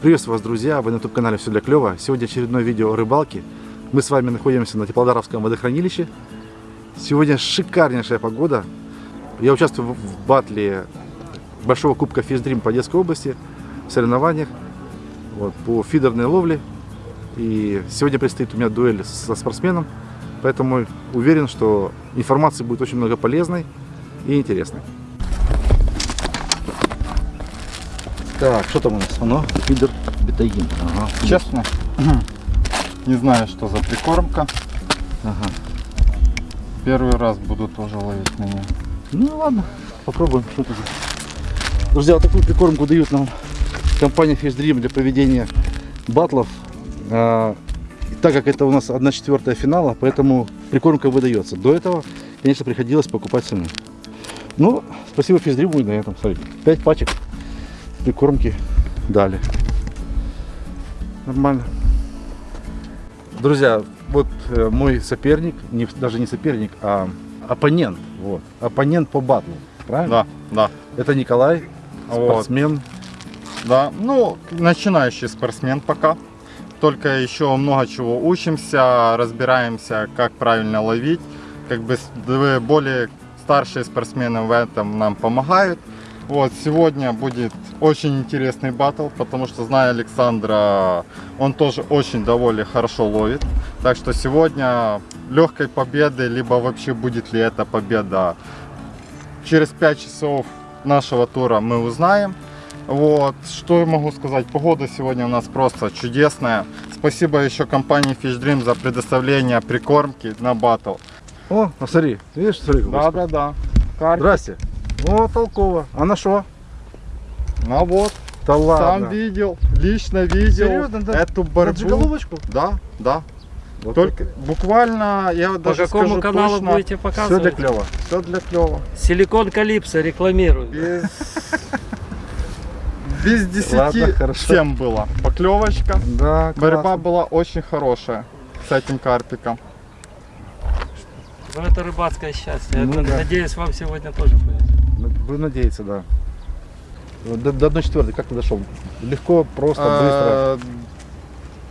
Приветствую вас, друзья! Вы на YouTube-канале «Все для клёва». Сегодня очередное видео о рыбалке. Мы с вами находимся на Теплодаровском водохранилище. Сегодня шикарнейшая погода. Я участвую в батле Большого Кубка Физдрим по Одесской области, в соревнованиях вот, по фидерной ловле. И сегодня предстоит у меня дуэль со спортсменом, поэтому уверен, что информации будет очень много полезной и интересной. Так, что там у нас? Оно, фидер бетаин. Ага. Честно, не знаю, что за прикормка. Ага. Первый раз буду тоже ловить на нее. Ну ладно, попробуем, что это за... Друзья, вот такую прикормку дают нам компания Fish Dream для проведения батлов. А, так как это у нас 1 четвертая финала, поэтому прикормка выдается. До этого, конечно, приходилось покупать самим. Ну, спасибо Fish Dream, и на этом, смотрите, 5 пачек прикормки дали. Нормально. Друзья, вот э, мой соперник, не, даже не соперник, а оппонент. Вот. Оппонент по батлу. Правильно? Да, да, Это Николай, Вот. спортсмен. да. Ну, начинающий спортсмен пока. Только еще много чего учимся, разбираемся, как правильно ловить. Как бы более старшие спортсмены в этом нам помогают. Вот, сегодня будет очень интересный батл, потому что, зная Александра, он тоже очень довольно хорошо ловит. Так что сегодня легкой победы, либо вообще будет ли это победа, через 5 часов нашего тура мы узнаем. Вот, что я могу сказать, погода сегодня у нас просто чудесная. Спасибо еще компании Fish Dream за предоставление прикормки на батл. О, а смотри, видишь, смотри. Да, да, да. Здрасте. О, толково. А на что? Ну вот, Да сам ладно. видел, лично видел Серьезно, да? эту борьбу. Да, да. Вот Только буквально, я По даже какому скажу каналу точно, будете Все показывать? для клёва. все для клёва. Силикон Калипсо рекламирую. Без, без 10 Ладно, хорошо. 7 было. Поклевочка. Да, Борьба была очень хорошая с этим карпиком. Ну, это рыбацкое счастье. Ну Я да. Надеюсь, вам сегодня тоже повезет. Будем надеяться, да. Вот До, до одной четвертой как ты дошел? Легко, просто, А,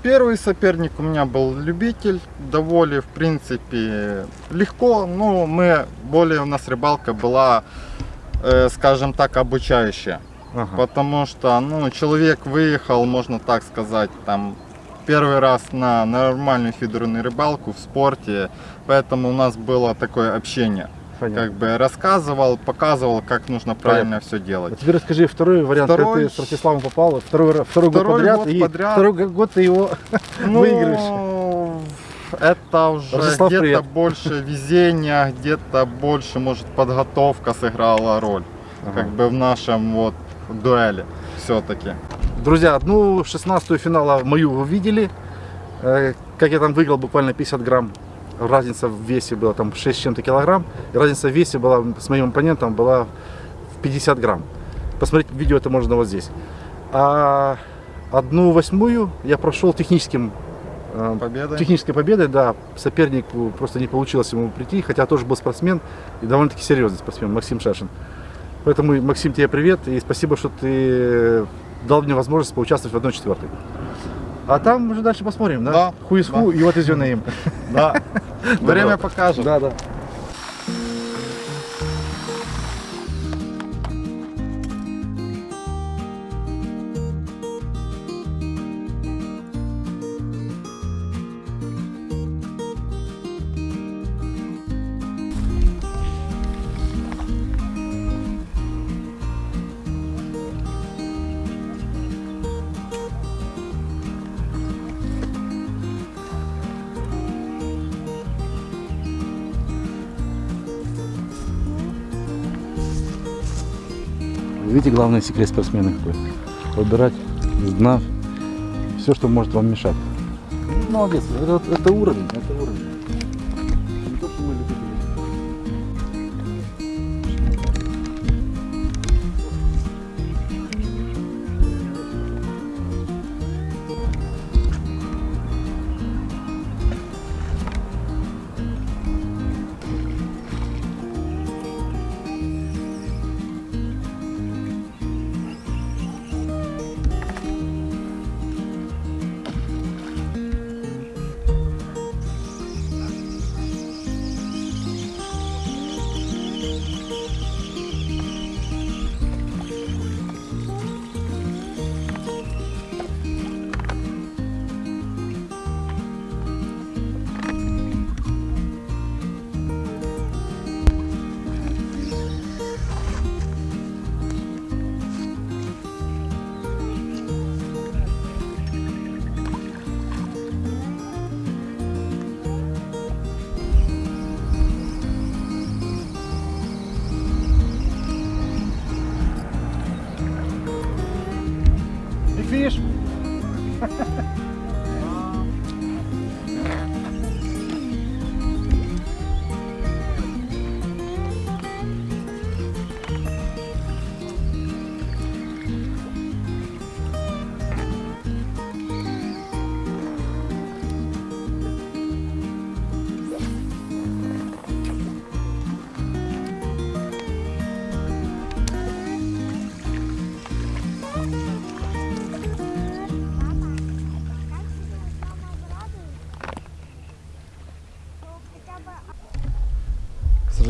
Первый соперник у меня был любитель, довольно, в принципе, легко, но мы, более у нас рыбалка была, э, скажем так, обучающая. быстро. Ага. Потому что, ну, человек выехал, можно так сказать, там, первый раз на нормальную фидерную рыбалку в спорте, поэтому у нас было такое общение. Понятно. Как бы рассказывал, показывал, как нужно правильно все А делать. теперь расскажи второй вариант, как Второй- ты с Ростиславом попал. Второй, ра- второй, год Второй подряд. год и подряд. Второй год ты его Ну, выигрываешь. Это уже где-то больше везения, где-то больше, может, подготовка сыграла роль. Ага. Как бы в нашем вот дуэли все-таки. Друзья, одну шестнадцатую финала мою вы видели. Э, Как я там выиграл буквально 50 грамм. Разница в весе была там 6 с чем-то килограмм. И разница в весе была с моим оппонентом была в 50 грамм. Посмотреть видео это можно вот здесь. А одну восьмую я прошел техническим э, Победа. технической победой, да, сопернику просто не получилось ему прийти, хотя тоже был спортсмен и довольно-таки серьезный спортсмен, Максим Шашин. Поэтому, Максим, тебе привет и спасибо, что ты дал мне возможность поучаствовать в 1-4. А там уже дальше посмотрим, да? Да, Who is who и what is your name. Да. Время покажет. Да, да. Видите, главный секрет спортсмена какой? Выбирать из дна все, что может вам мешать. Молодец, это, это уровень, это уровень.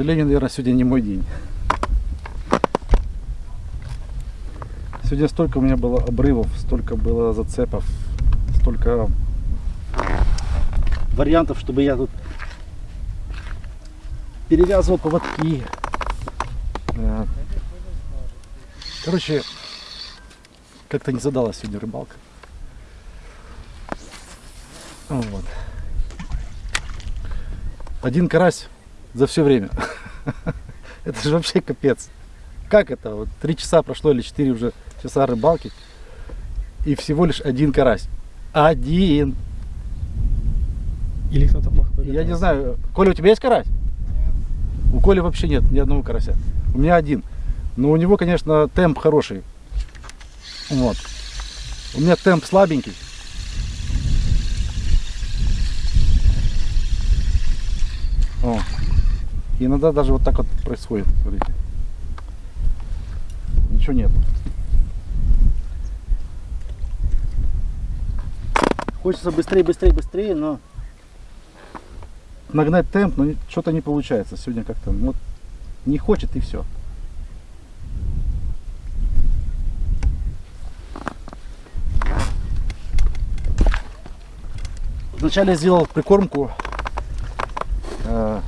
Сожалению, наверное, сегодня не мой день. Сегодня столько у меня было обрывов, столько было зацепов, столько вариантов, чтобы я тут перевязывал поводки. Э, Короче, как-то не задалась сегодня рыбалка. Вот. Один карась за все время. Это же вообще капец. Как это? Вот три часа прошло или четыре уже часа рыбалки. И всего лишь один карась. Один. Или кто-то плохо Я не знаю. Коля, у тебя есть карась? У Коли вообще нет ни одного карася. У меня один. Но у него, конечно, темп хороший. Вот. У меня темп слабенький. О. Иногда даже вот так вот происходит. Смотрите. Ничего нет. Хочется быстрее, быстрее, быстрее, но нагнать темп, но что-то не получается. Сегодня как-то ну, вот не хочет и все. Вначале сделал прикормку э,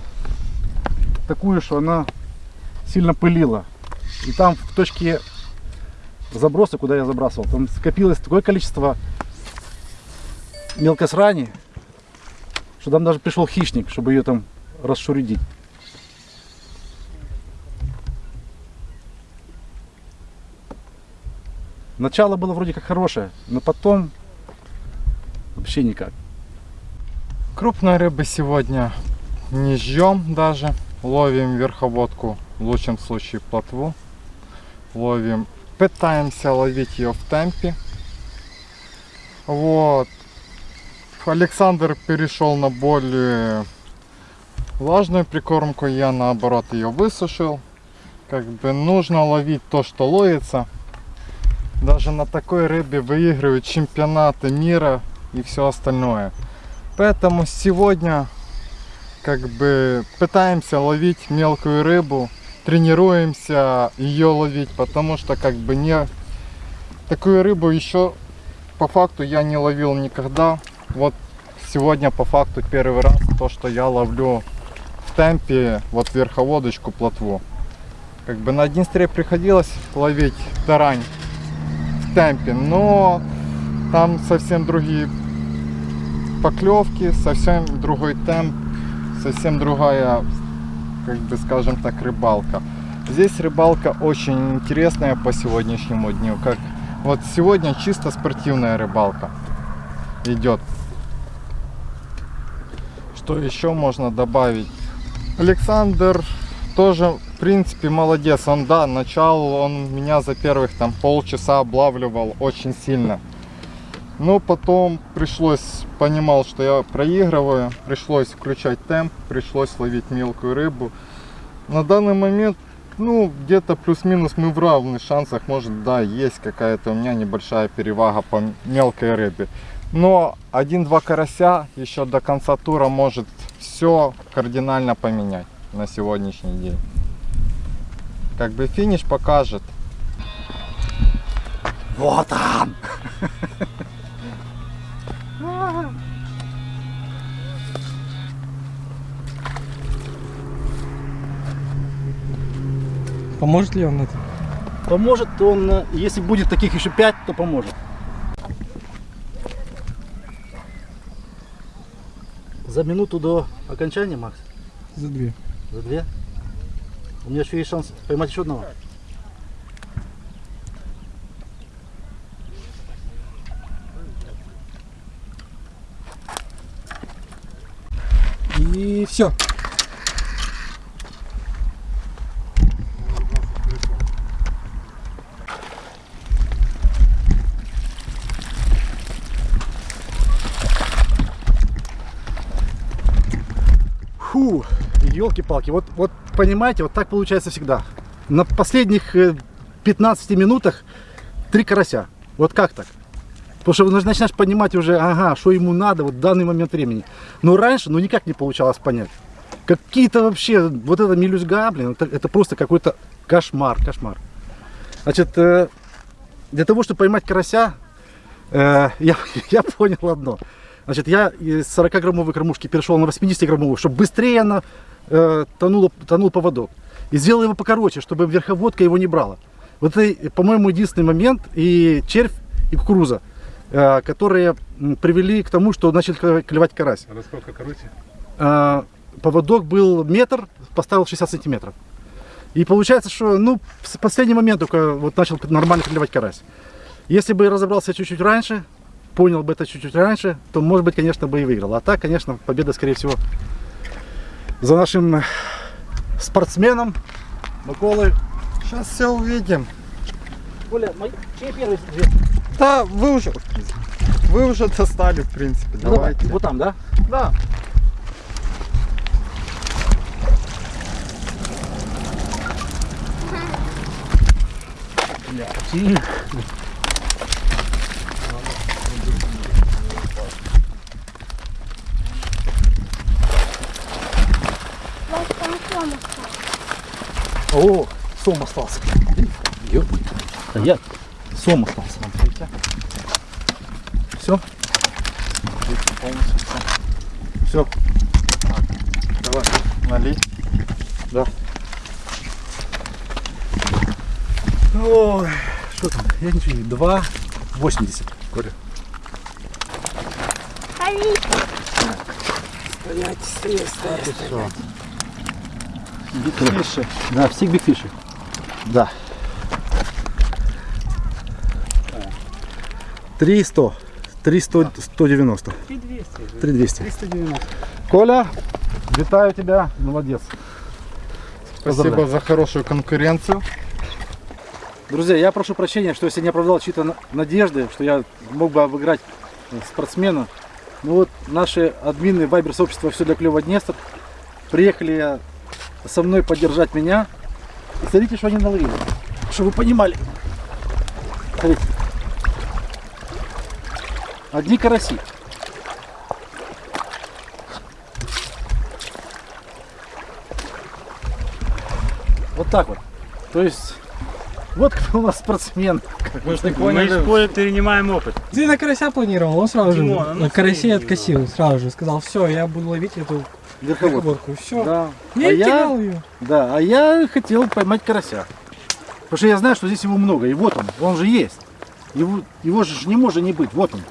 такую, что она сильно пылила. И там в точке заброса, куда я забрасывал, там скопилось такое количество мелкосрани, что там даже пришел хищник, чтобы ее там расшуридить. Начало было вроде как хорошее, но потом вообще никак. Крупной рыбы сегодня не ждем даже. Ловим верховодку, в лучшем случае плотву. Ловим, пытаемся ловить ее в темпе. Вот. Александр перешел на более влажную прикормку, я наоборот ее высушил. Как бы нужно ловить то, что ловится. Даже на такой рыбе выигрывают чемпионаты мира и все остальное. Поэтому сегодня как бы пытаемся ловить мелкую рыбу, тренируемся ее ловить, потому что как бы не такую рыбу еще по факту я не ловил никогда. Вот сегодня по факту первый раз то, что я ловлю в темпе вот верховодочку плотву. Как бы на Днестре приходилось ловить тарань в темпе, но там совсем другие поклевки, совсем другой темп, совсем другая, как бы скажем так, рыбалка. Здесь рыбалка очень интересная по сегодняшнему дню. Как вот сегодня чисто спортивная рыбалка идет. Что еще можно добавить? Александр тоже, в принципе, молодец. Он, да, начал, он меня за первых там полчаса облавливал очень сильно. Но потом пришлось, понимал, что я проигрываю, пришлось включать темп, пришлось ловить мелкую рыбу. На данный момент, ну, где-то плюс-минус мы в равных шансах, может, да, есть какая-то у меня небольшая перевага по мелкой рыбе. Но один-два карася еще до конца тура может все кардинально поменять на сегодняшний день. Как бы финиш покажет. Вот он! Поможет ли он это? Поможет он, э, если будет таких еще пять, то поможет. За минуту до окончания, Макс? За две. За две? У меня еще есть шанс поймать еще одного. И все. Елки-палки. Вот, вот понимаете, вот так получается всегда. На последних э, 15 минутах три карася. Вот как так? Потому что вы начинаешь понимать уже, ага, что ему надо вот в данный момент времени. Но раньше, ну никак не получалось понять. Какие-то вообще, вот это мелюзга, блин, это, это просто какой-то кошмар, кошмар. Значит, э, для того, чтобы поймать карася, э, я, я понял одно. Значит, я из 40-граммовой кормушки перешел на 80-граммовую, чтобы быстрее она э, тонула, тонул поводок. И сделал его покороче, чтобы верховодка его не брала. Вот это, по-моему, единственный момент, и червь, и кукуруза, э, которые привели к тому, что начал клевать- клевать карась. А насколько короче? Э, поводок был метр, поставил 60 сантиметров. И получается, что ну, в последний момент только вот начал нормально клевать карась. Если бы я разобрался чуть-чуть раньше, понял бы это чуть-чуть раньше, то, может быть, конечно, бы и выиграл. А так, конечно, победа, скорее всего, за нашим э, спортсменом Миколой. Сейчас все увидим. Оля, чей первый Да, вы уже, вы уже достали, в принципе. Давайте. Вот там, да? Да. О, сом остался. Ёп. Стоять. Сом остался. Все? Все. Давай. Налить. Да. Ой, что там? Я ничего не... 2,80. Коля. Бигфиши. Да, все бигфиши. Да. 300. 300, 190. 3200. 390. Коля, витаю тебя. Молодец. Спасибо Поздравляю. за хорошую конкуренцию. Друзья, я прошу прощения, что если не оправдал чьи-то на- надежды, что я мог бы обыграть э, спортсмена. Ну вот наши админы Вайбер сообщества «Все для клёва Днестр» приехали со мной поддержать меня. И смотрите, что они наловили. Чтобы вы понимали. Смотрите. Одни караси. Вот так вот. То есть, вот кто у нас спортсмен. Мы из поля перенимаем опыт. Ты на карася планировал, он сразу же Димон, а ну на карасе откосил, сразу же сказал, все, я буду ловить эту Верховод. верховодку, все. Да. Я а я, ее. да, а я хотел поймать карася. Потому что я знаю, что здесь его много. И вот он, он же есть. Его, его же не может не быть. Вот он,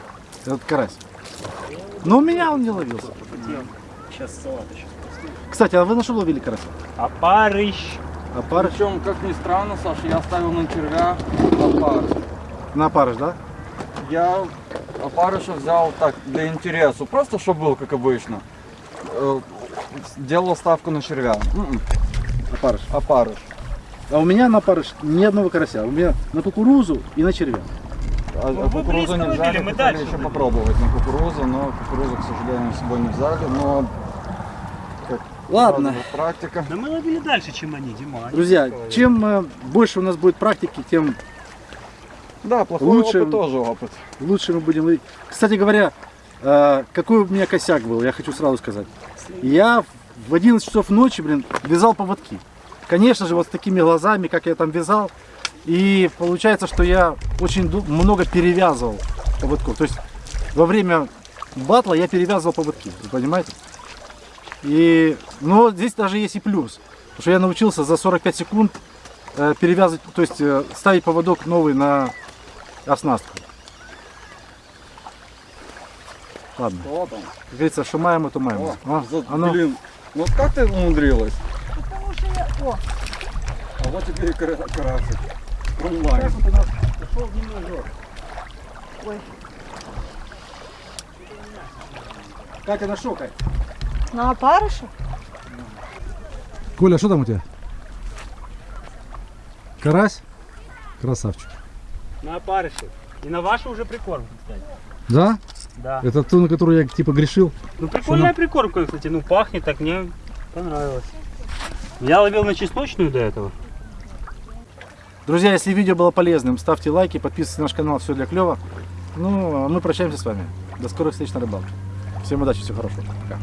этот карась. Но у меня он не ловился. Сейчас салат еще. Кстати, а вы на что ловили карася? Опарыш. А парыш? Причем, как ни странно, Саша, я оставил на червя опарыш. На парыш, да? Я опарыша взял так, для интересу, просто чтобы был, как обычно. Делал ставку на червя. М-м, Опарыш. Опарыш. А у меня на парыш ни одного карася. У меня на кукурузу и на червя. А, Ну, кукурузу не взяли, мы дальше еще были. попробовать на кукурузу, но кукурузу, к сожалению, с собой не взяли, но Ладно. практика. Но мы ловили дальше, чем они, Дима. Они Друзья, такое. чем э, больше у нас будет практики, тем Да, плохой Лучше- опыт тоже опыт. лучше мы будем ловить. Кстати говоря, э, какой у меня косяк был, я хочу сразу сказать. Я в 11 часов ночи, блин, вязал поводки. Конечно же, вот с такими глазами, как я там вязал. И получается, что я очень много перевязывал поводков. То есть во время батла я перевязывал поводки, вы понимаете? И, но здесь даже есть и плюс. Потому что я научился за 45 секунд э, перевязывать, то есть э, ставить поводок новый на оснастку. Ладно. Что там? Как говорится, что маем, то маем. О, А, за- оно- Блин, ну вот как ты умудрилась? А вот тебе и кара- карасик. Онлайн. Катя, нашел, Катя? На опарыша? Коля, что там у тебя? Карась? Красавчик. На опарыше. И на вашу уже прикормку, кстати. Да? Да. Это ту, на которую я типа грешил? Ну прикольная прикормка, кстати. Ну пахнет так, мне понравилось. Я ловил на чесночную до этого. Друзья, если видео было полезным, ставьте лайки, подписывайтесь на наш канал, все для клева. Ну, а мы прощаемся с вами. До скорых встреч на рыбалке. Всем удачи, всего хорошего. Пока.